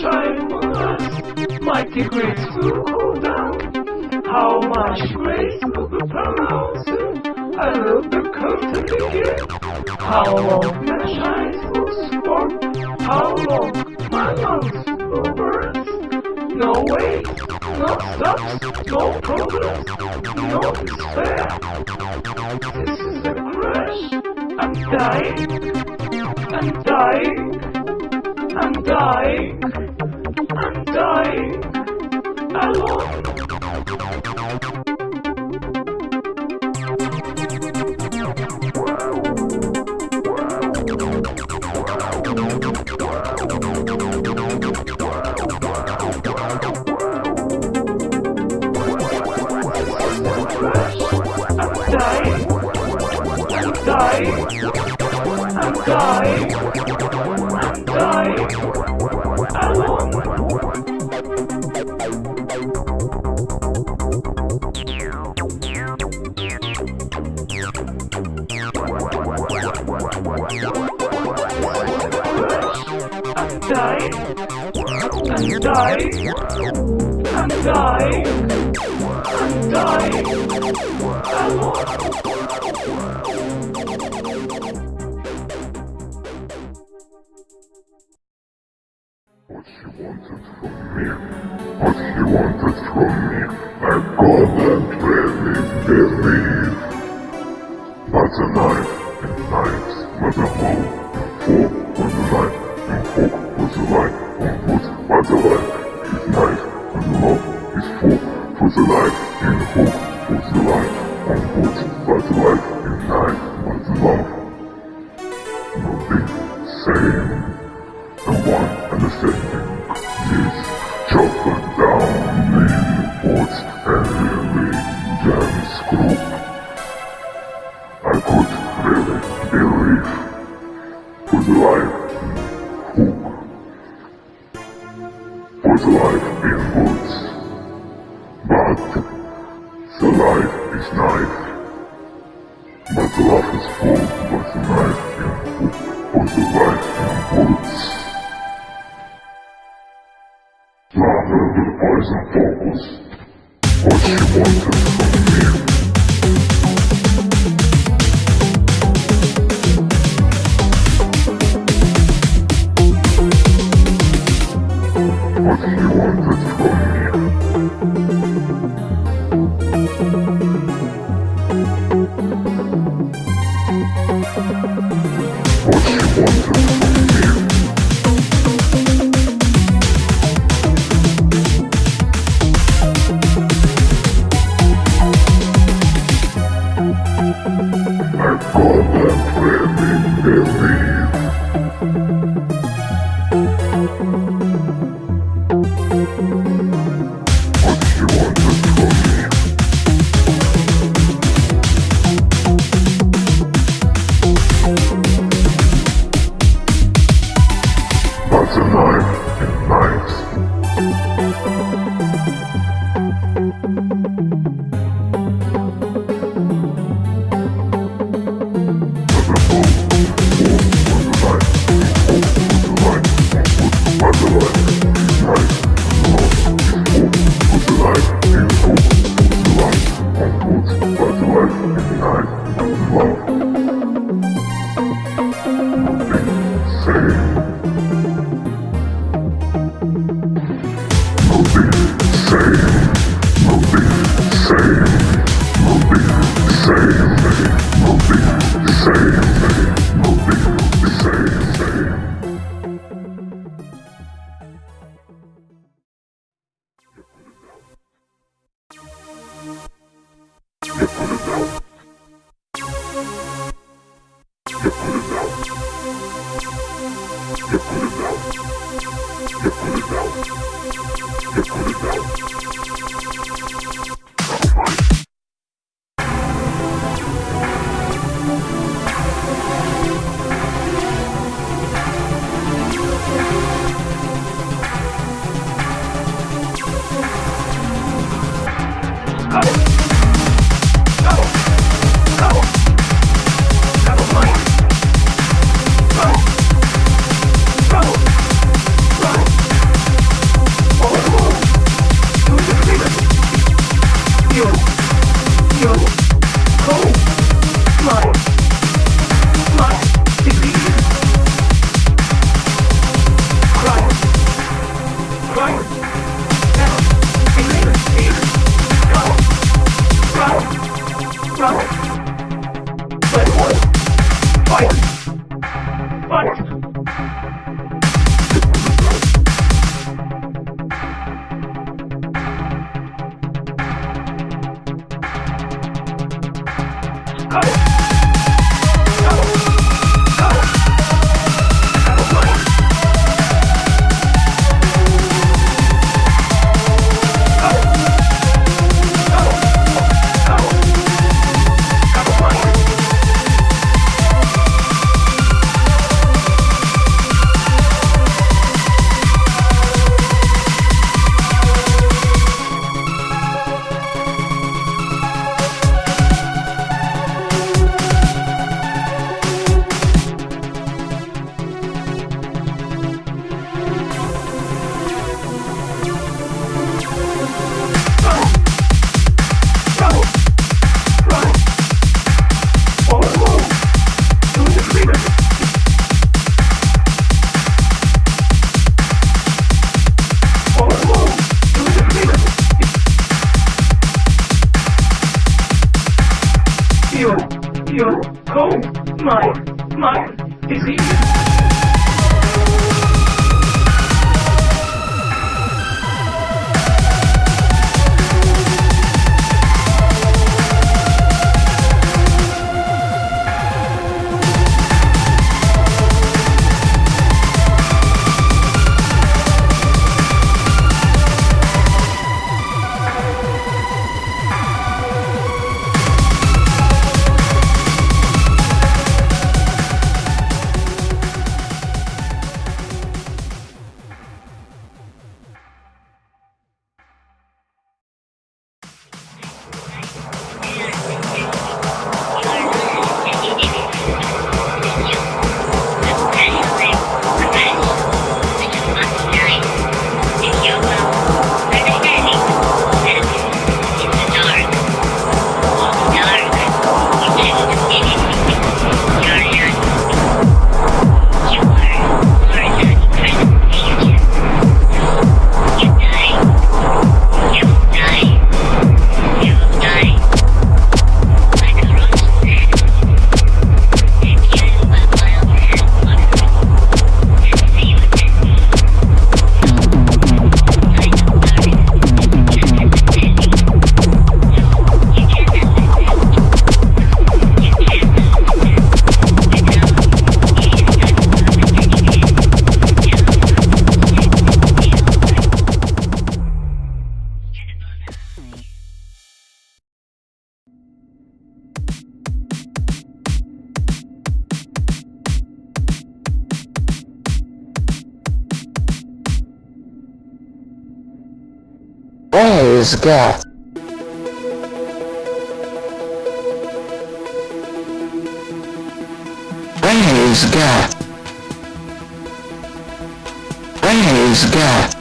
shine on us, mighty grace will go down. How much grace will be pronounced, I will the curtain begin. How long the shines will spark, how long my lungs will burst. No way, no stops, no progress, no despair. This is a crash. I'm dying. I'm dying. I'm dying. I'm dying. Alone. I'm dying. I'm dying. I'm dying. I'm dying. Alone. I'm dying. I'm dying. I'm dying. I'm dying. Was the light, on wood was the life, and knife was the love. No big same and one understanding is chopping down in and really dance group. I could really believe for the life love is full, but the knife in hook, for the life in woods. Rather with poison focus, what she wanted from me. What she wanted from me. Fight! Fight! Fight! Praise God. Praise God. Praise God.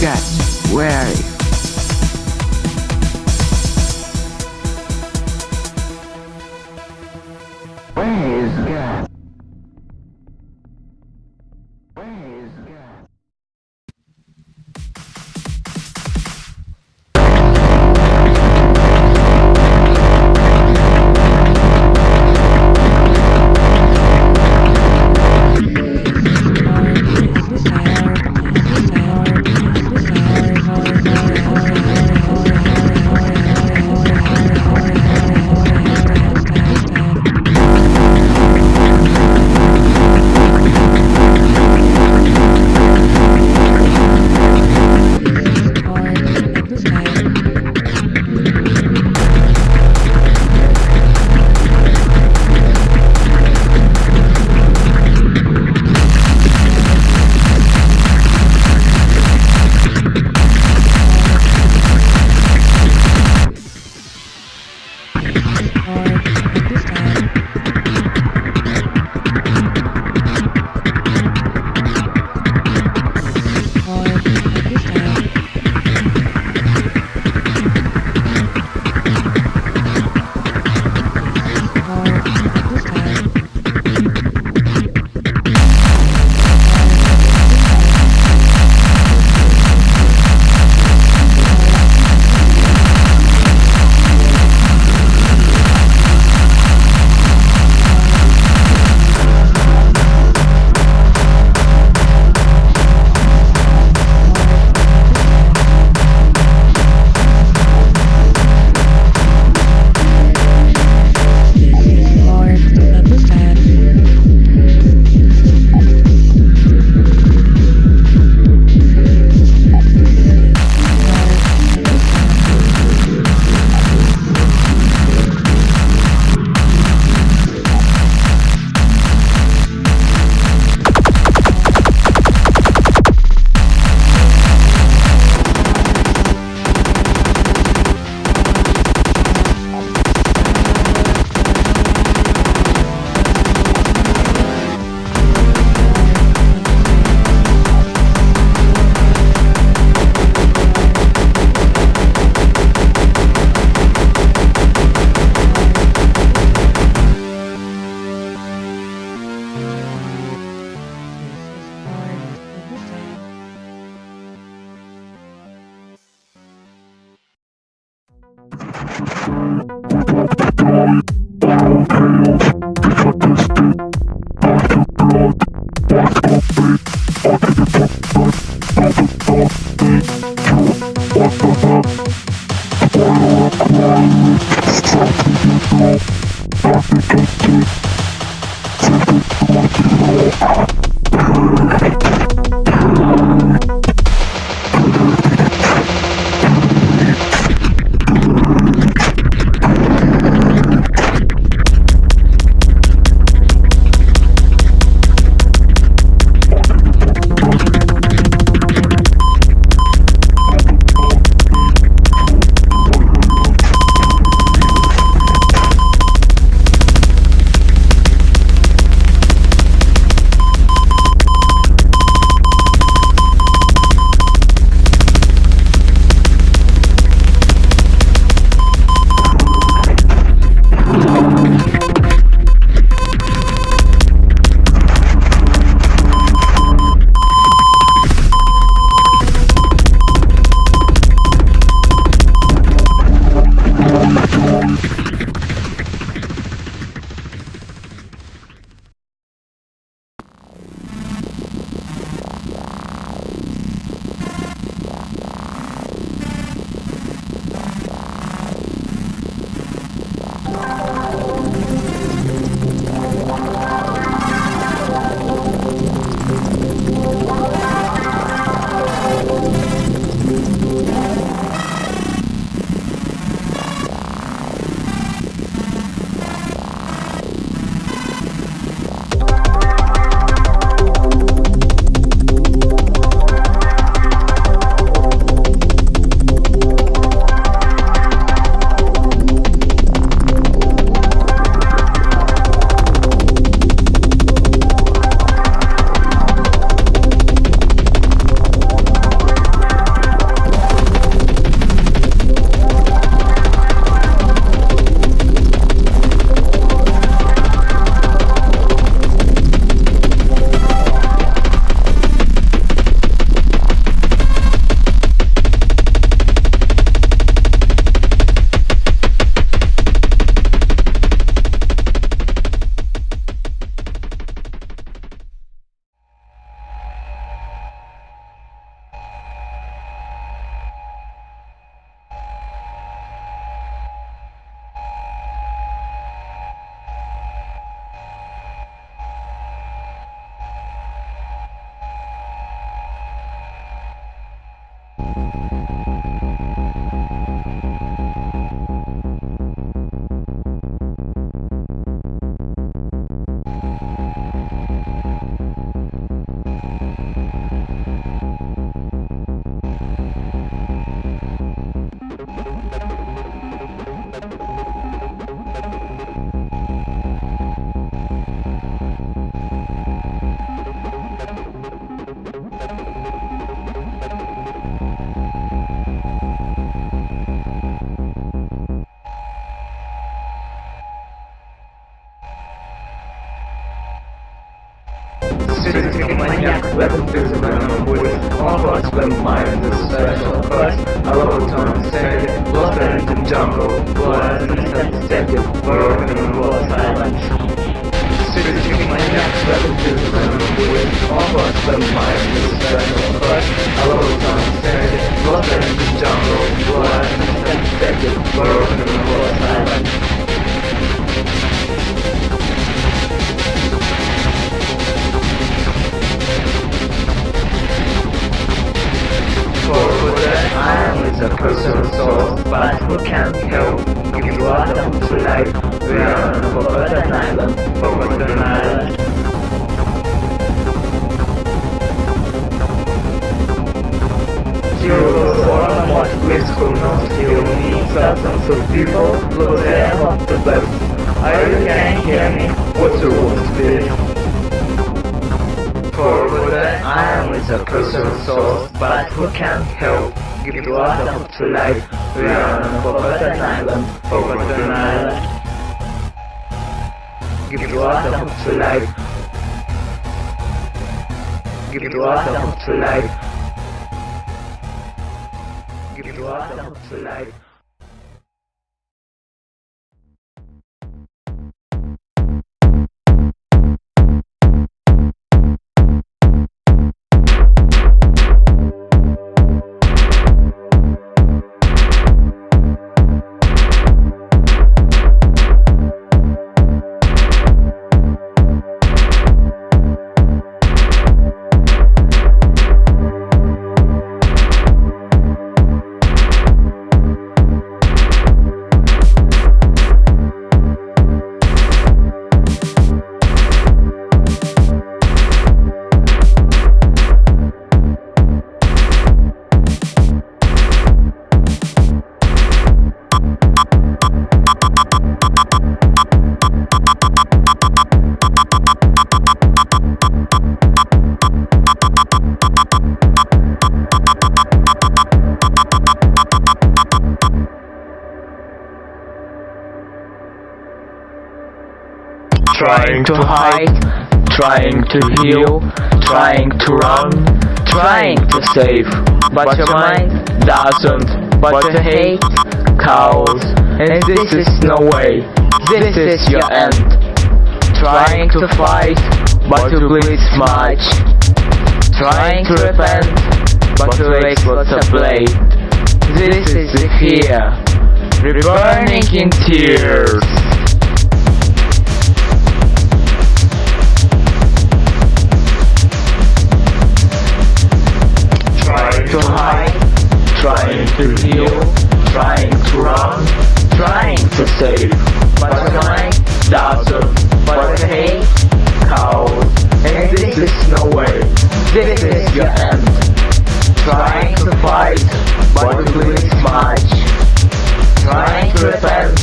God, where We talk Shooting maniac, weapon physical and bullets, all hearts were mine, the special first, a low tone steady, lost in the jungle, was instant steady, broken and was silent. Shooting maniac, weapon physical and bullets, all hearts were mine, the special first, a low tone steady, lost in the jungle, was instant steady, broken and was silent. For that I is a personal soul, but who can help if you are the to life? We are on forgotten island, forgotten island. Zero for what will not kill me. Thousands of people lose their hope to live. Are you can hear me? What's your worst fear? I am with a personal soul, but who can help give you the hope to life? We are on a forgotten island, forgotten island. Give you the hope to life. Give you the hope to life. Give you the hope to life. To hide, trying to heal, trying to run, trying to save, but your mind doesn't, but to hate, cows, and this is no way, this is your end. Trying to fight, but to bleed much, trying to repent, but to waste lots of blade. This is the fear, burning in tears. To heal, trying to run, trying to save, but mind doesn't, but the hate, cows, and this is no way, this is your end. Trying to fight, but to bleed much, trying to repent,